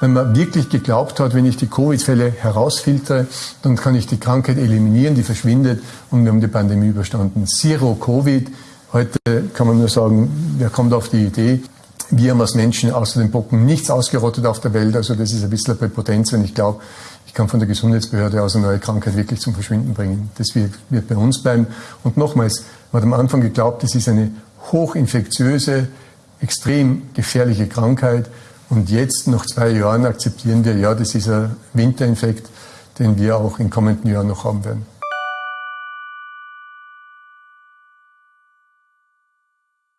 wenn man wirklich geglaubt hat, wenn ich die Covid-Fälle herausfiltere, dann kann ich die Krankheit eliminieren, die verschwindet und wir haben die Pandemie überstanden. Zero Covid. Heute kann man nur sagen, wer kommt auf die Idee? Wir haben als Menschen außer den Bocken nichts ausgerottet auf der Welt. Also das ist ein bisschen Präpotenz, wenn ich glaube, ich kann von der Gesundheitsbehörde aus eine neue Krankheit wirklich zum Verschwinden bringen. Das wird, wird bei uns bleiben. Und nochmals, man hat am Anfang geglaubt, es ist eine hochinfektiöse, extrem gefährliche Krankheit. Und jetzt, nach zwei Jahren, akzeptieren wir, ja, das ist ein Winterinfekt, den wir auch in kommenden Jahren noch haben werden.